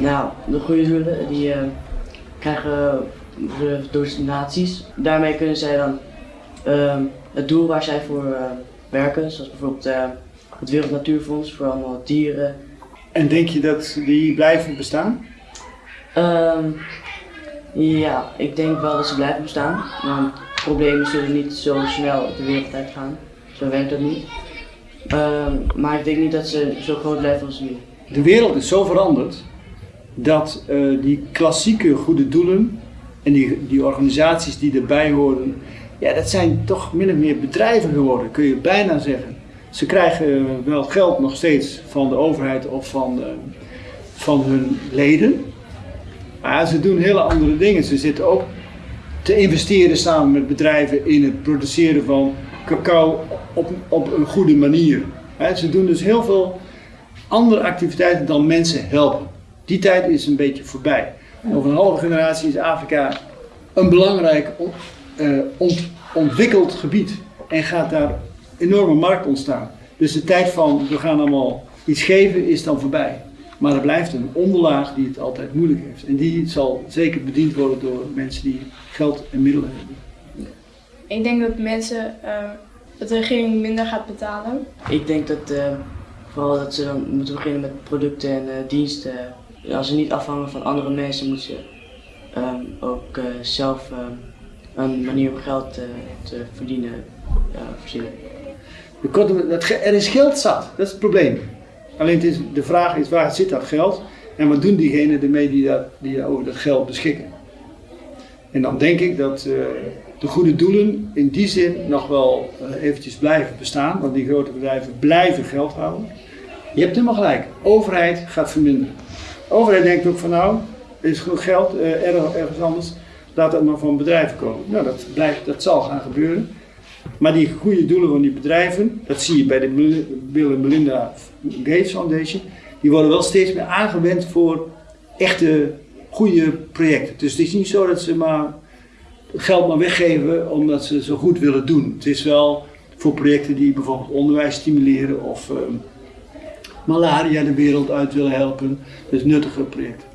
Nou, de goede doelen die eh, krijgen uh, donaties. Daarmee kunnen zij dan ehm, het doel waar zij voor eh, werken, zoals bijvoorbeeld eh, het Wereld Natuurfonds voor allemaal dieren. En denk je dat die blijven bestaan? Ehm, ja, ik denk wel dat ze blijven bestaan. Want problemen zullen niet zo snel de wereld uitgaan. Zo werkt dat niet. Ehm, maar ik denk niet dat ze zo groot blijven als nu. De wereld is zo veranderd dat eh, die klassieke goede doelen en die, die organisaties die erbij horen, ja, dat zijn toch min of meer bedrijven geworden, kun je bijna zeggen. Ze krijgen wel geld nog steeds van de overheid of van, eh, van hun leden, maar ze doen hele andere dingen. Ze zitten ook te investeren samen met bedrijven in het produceren van cacao op, op een goede manier. Ze doen dus heel veel andere activiteiten dan mensen helpen. Die tijd is een beetje voorbij. Over een halve generatie is Afrika een belangrijk uh, ontwikkeld gebied en gaat daar enorme markt ontstaan. Dus de tijd van we gaan allemaal iets geven is dan voorbij. Maar er blijft een onderlaag die het altijd moeilijk heeft. En die zal zeker bediend worden door mensen die geld en middelen hebben. Ik denk dat mensen, uh, dat de regering minder gaat betalen. Ik denk dat uh, vooral dat ze dan moeten beginnen met producten en uh, diensten. Als ze niet afhangen van andere mensen, moeten ze um, ook zelf een manier om geld te verdienen verzinnen. Er is geld zat, dat is het probleem. Alleen het is, de vraag is waar zit dat geld en wat doen diegenen ermee die, die over dat geld beschikken. En dan denk ik dat uh, de goede doelen in die zin nog wel uh, eventjes blijven bestaan, want die grote bedrijven blijven geld houden. Je hebt helemaal gelijk, overheid gaat verminderen. Overheid denkt ook van nou, is genoeg geld uh, ergens anders, laat dat maar van bedrijven komen. Nou, dat, blijft, dat zal gaan gebeuren. Maar die goede doelen van die bedrijven, dat zie je bij de Bill en Melinda Gates Foundation, die worden wel steeds meer aangewend voor echte goede projecten. Dus het is niet zo dat ze maar geld maar weggeven omdat ze zo goed willen doen. Het is wel voor projecten die bijvoorbeeld onderwijs stimuleren of uh, malaria de wereld uit willen helpen. Dus nuttige projecten.